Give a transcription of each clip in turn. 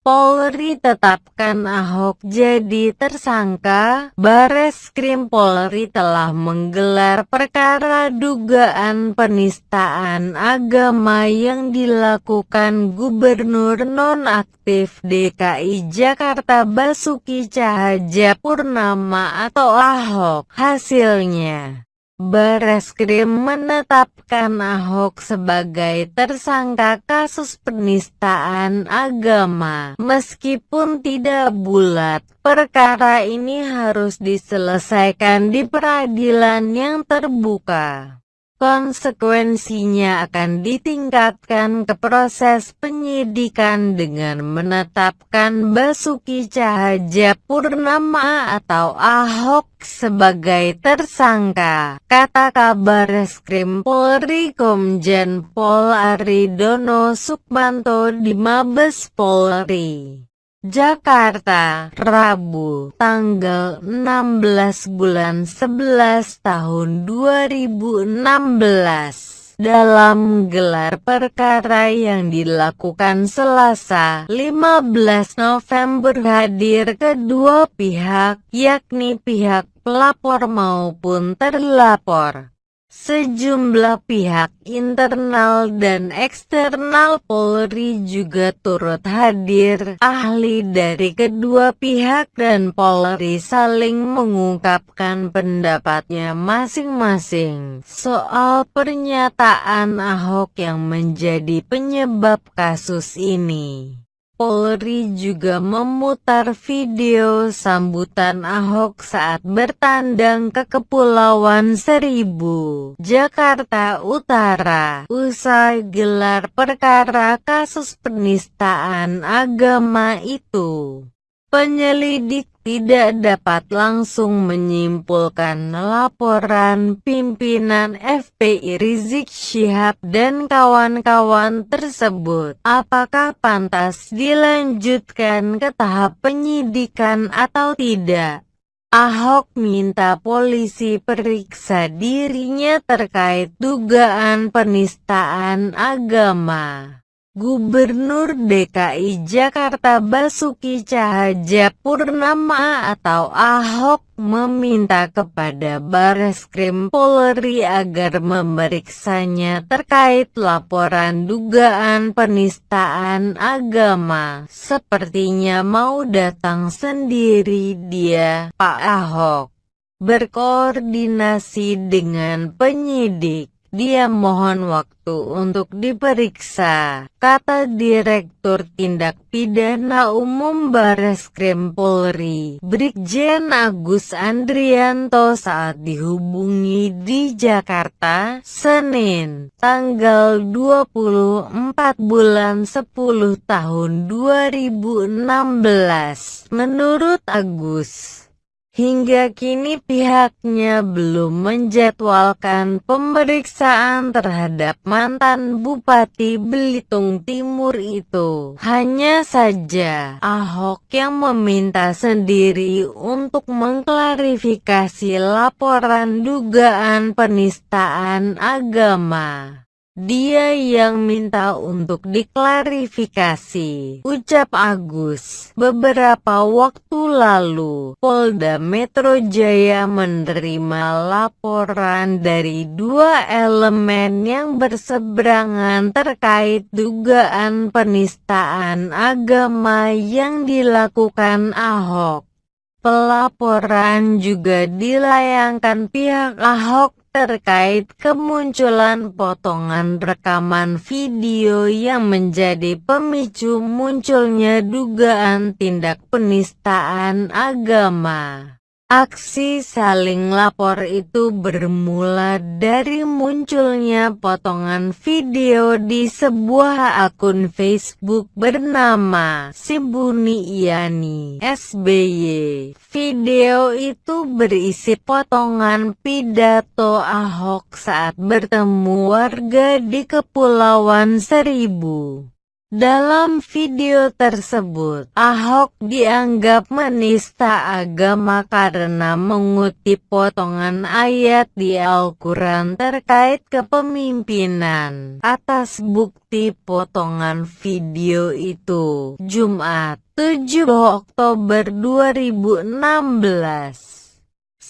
Polri tetapkan Ahok jadi tersangka, Bareskrim Polri telah menggelar perkara dugaan penistaan agama yang dilakukan Gubernur nonaktif DKI Jakarta Basuki Cahayapurnama atau Ahok. Hasilnya Bareskrim menetapkan Ahok sebagai tersangka kasus penistaan agama. Meskipun tidak bulat, perkara ini harus diselesaikan di peradilan yang terbuka. Konsekuensinya akan ditingkatkan ke proses penyidikan dengan menetapkan Basuki Cahayapurnama atau Ahok sebagai tersangka, kata kabar Reskrim Polri Komjen Pol Aridono Sukmanto di Mabes Polri. Jakarta, Rabu, tanggal 16 bulan 11 tahun 2016. Dalam gelar perkara yang dilakukan Selasa 15 November hadir kedua pihak, yakni pihak pelapor maupun terlapor. Sejumlah pihak internal dan eksternal Polri juga turut hadir. Ahli dari kedua pihak dan Polri saling mengungkapkan pendapatnya masing-masing soal pernyataan Ahok yang menjadi penyebab kasus ini. Polri juga memutar video sambutan Ahok saat bertandang ke Kepulauan Seribu, Jakarta Utara, usai gelar perkara kasus penistaan agama itu. Penyelidik tidak dapat langsung menyimpulkan laporan pimpinan FPI Rizik Syihab dan kawan-kawan tersebut. Apakah pantas dilanjutkan ke tahap penyidikan atau tidak? Ahok minta polisi periksa dirinya terkait dugaan penistaan agama. Gubernur DKI Jakarta Basuki Cahayapurnama atau Ahok meminta kepada Bareskrim Polri agar memeriksanya terkait laporan dugaan penistaan agama. Sepertinya mau datang sendiri dia, Pak Ahok, berkoordinasi dengan penyidik. Dia mohon waktu untuk diperiksa, kata Direktur Tindak Pidana Umum Bareskrim Polri, Brigjen Agus Andrianto saat dihubungi di Jakarta, Senin, tanggal 24 bulan 10 tahun 2016. Menurut Agus, Hingga kini pihaknya belum menjadwalkan pemeriksaan terhadap mantan Bupati Belitung Timur itu. Hanya saja Ahok yang meminta sendiri untuk mengklarifikasi laporan dugaan penistaan agama. Dia yang minta untuk diklarifikasi, ucap Agus. Beberapa waktu lalu, Polda Metro Jaya menerima laporan dari dua elemen yang berseberangan terkait dugaan penistaan agama yang dilakukan Ahok. Pelaporan juga dilayangkan pihak Ahok terkait kemunculan potongan rekaman video yang menjadi pemicu munculnya dugaan tindak penistaan agama. Aksi saling lapor itu bermula dari munculnya potongan video di sebuah akun Facebook bernama Simbuni Iyani SBY. Video itu berisi potongan pidato Ahok saat bertemu warga di Kepulauan Seribu. Dalam video tersebut, Ahok dianggap menista agama karena mengutip potongan ayat di Al-Quran terkait kepemimpinan. Atas bukti potongan video itu, Jumat, 7 Oktober 2016.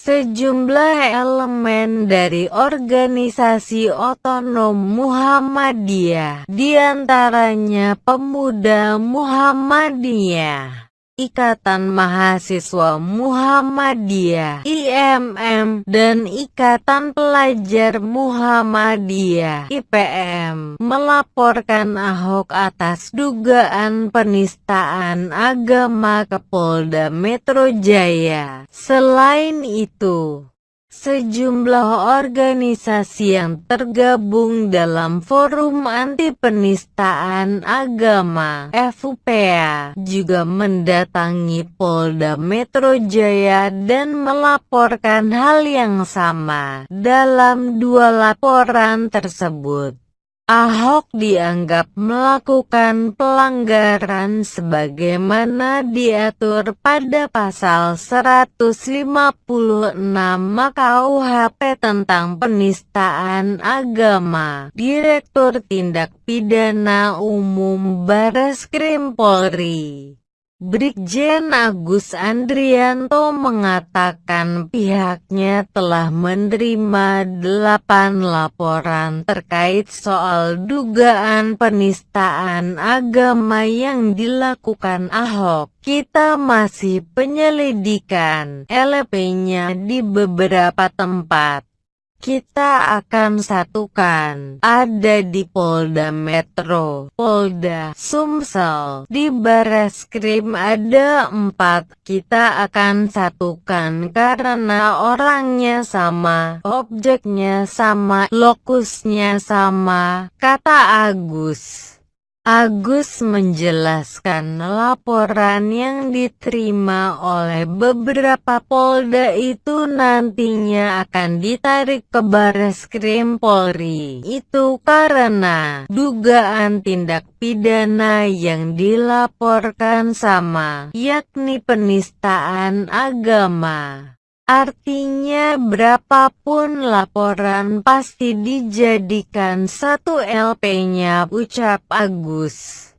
Sejumlah elemen dari organisasi otonom Muhammadiyah, di antaranya Pemuda Muhammadiyah, Ikatan Mahasiswa Muhammadiyah IMM dan Ikatan Pelajar Muhammadiyah IPM melaporkan Ahok atas dugaan penistaan agama ke Polda Metro Jaya. Selain itu, Sejumlah organisasi yang tergabung dalam Forum Anti Penistaan Agama FUPA juga mendatangi Polda Metro Jaya dan melaporkan hal yang sama dalam dua laporan tersebut. Ahok dianggap melakukan pelanggaran sebagaimana diatur pada pasal 156 KUHP tentang penistaan agama. Direktur Tindak Pidana Umum Bareskrim Polri Brigjen Agus Andrianto mengatakan pihaknya telah menerima delapan laporan terkait soal dugaan penistaan agama yang dilakukan Ahok. Kita masih penyelidikan LP-nya di beberapa tempat kita akan satukan. Ada di Polda Metro, Polda Sumsel, di Bareskrim ada empat. Kita akan satukan karena orangnya sama, objeknya sama, lokusnya sama, kata Agus. Agus menjelaskan laporan yang diterima oleh beberapa polda itu nantinya akan ditarik ke Bareskrim Polri. Itu karena dugaan tindak pidana yang dilaporkan sama, yakni penistaan agama. Artinya berapapun laporan pasti dijadikan satu LP-nya ucap Agus.